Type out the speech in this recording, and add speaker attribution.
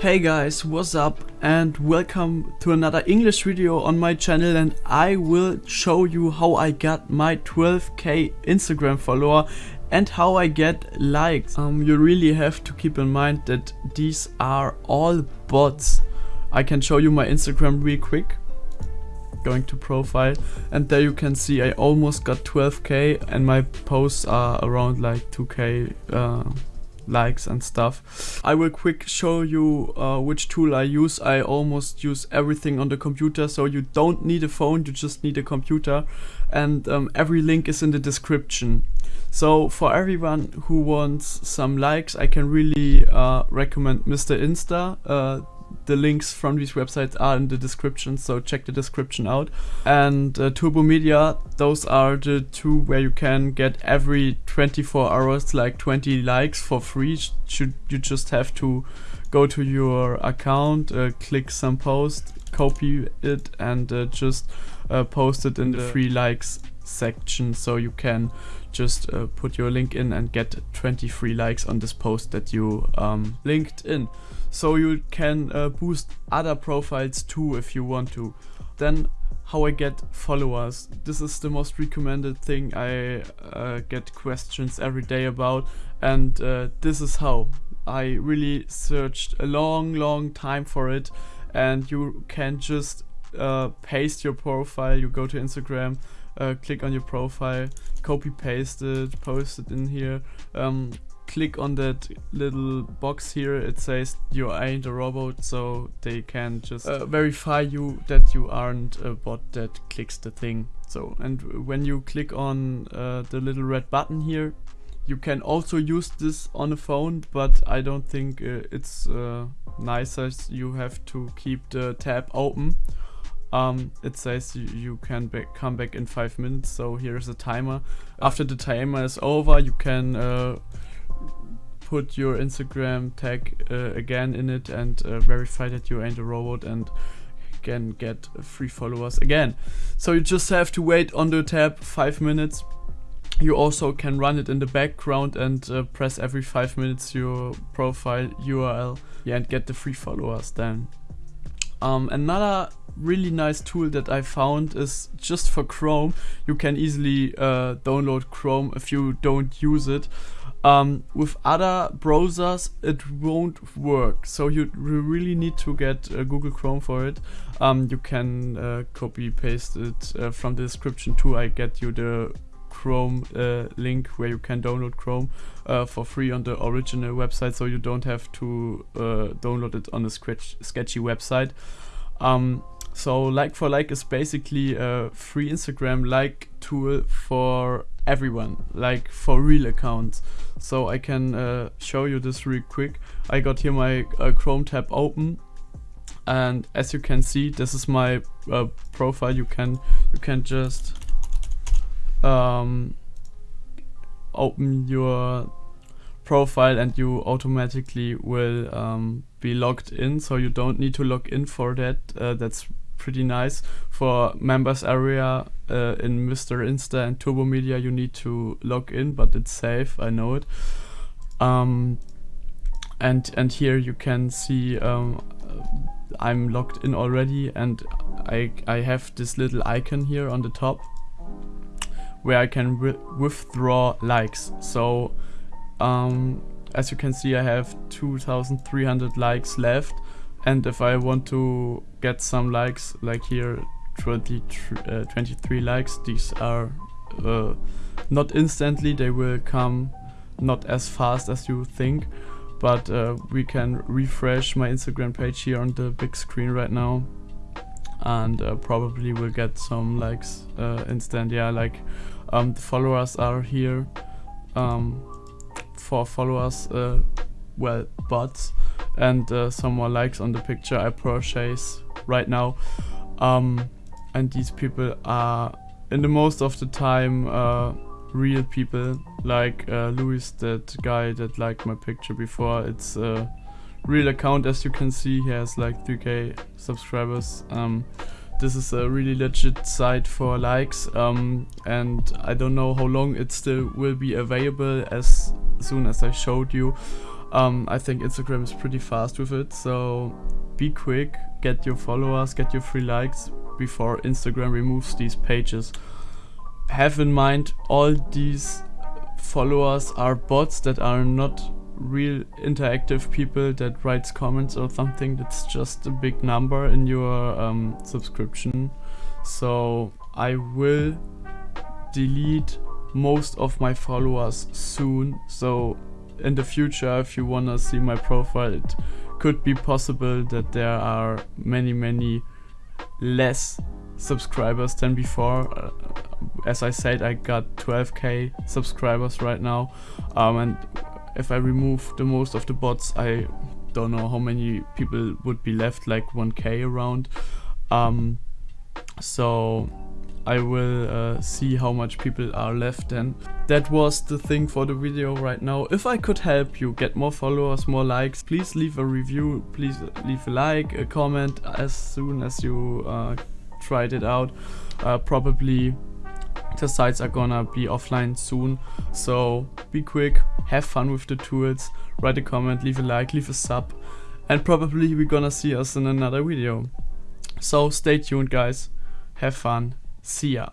Speaker 1: Hey guys, what's up and welcome to another English video on my channel and I will show you how I got my 12k Instagram follower and how I get likes. Um, you really have to keep in mind that these are all bots. I can show you my Instagram real quick. Going to profile and there you can see I almost got 12k and my posts are around like 2k uh, likes and stuff. I will quick show you uh, which tool I use. I almost use everything on the computer so you don't need a phone, you just need a computer and um, every link is in the description. So for everyone who wants some likes I can really uh, recommend Mr. Insta. Uh, the links from these websites are in the description, so check the description out. And uh, Turbo Media, those are the two where you can get every 24 hours like 20 likes for free. Should you just have to go to your account, uh, click some post, copy it, and uh, just uh, post it in the free likes section, so you can just uh, put your link in and get 20 free likes on this post that you um, linked in so you can uh, boost other profiles too if you want to. Then how I get followers. This is the most recommended thing I uh, get questions every day about and uh, this is how. I really searched a long long time for it and you can just uh, paste your profile, you go to Instagram, uh, click on your profile, copy paste it, post it in here, um, click on that little box here it says you ain't a robot so they can just uh, verify you that you aren't a bot that clicks the thing. So and when you click on uh, the little red button here you can also use this on a phone but I don't think uh, it's uh, nicer you have to keep the tab open um, it says you, you can come back in 5 minutes so here's a timer after the timer is over you can uh, put your Instagram tag uh, again in it and uh, verify that you ain't a robot and can get free followers again. So you just have to wait on the tab 5 minutes. You also can run it in the background and uh, press every 5 minutes your profile URL yeah, and get the free followers then. Um, another really nice tool that I found is just for Chrome. You can easily uh, download Chrome if you don't use it. Um, with other browsers it won't work so you really need to get uh, Google Chrome for it um, you can uh, copy paste it uh, from the description too I get you the Chrome uh, link where you can download Chrome uh, for free on the original website so you don't have to uh, download it on a sketch sketchy website um, so like for like is basically a free Instagram like tool for everyone, like for real accounts. So I can uh, show you this real quick. I got here my uh, Chrome tab open and as you can see this is my uh, profile you can you can just um, open your profile and you automatically will um, be logged in so you don't need to log in for that uh, that's pretty nice. For members area uh, in Mr. Insta and Turbo Media you need to log in but it's safe, I know it. Um, and and here you can see um, I'm logged in already and I, I have this little icon here on the top where I can withdraw likes. So um, as you can see I have 2300 likes left. And if I want to get some likes like here 20, uh, 23 likes these are uh, not instantly they will come not as fast as you think. But uh, we can refresh my Instagram page here on the big screen right now. And uh, probably will get some likes uh, instant. Yeah like um, the followers are here. Um, for followers uh, well bots and uh, some more likes on the picture I purchase right now. Um, and these people are in the most of the time uh, real people. Like uh, Louis that guy that liked my picture before. It's a real account as you can see. He has like 3k subscribers. Um, this is a really legit site for likes um, and I don't know how long it still will be available as soon as I showed you Um, I think Instagram is pretty fast with it, so be quick, get your followers, get your free likes before Instagram removes these pages. Have in mind all these followers are bots that are not real interactive people that writes comments or something that's just a big number in your um, subscription. So I will delete most of my followers soon. So in the future if you wanna see my profile it could be possible that there are many many less subscribers than before. Uh, as I said I got 12k subscribers right now. Um, and if I remove the most of the bots I don't know how many people would be left like 1k around um, so I will uh, see how much people are left and that was the thing for the video right now. If I could help you get more followers, more likes, please leave a review, please leave a like, a comment as soon as you uh, tried it out. Uh, probably the sites are gonna be offline soon, so be quick, have fun with the tools, write a comment, leave a like, leave a sub, and probably we're gonna see us in another video. So stay tuned guys, have fun, see ya.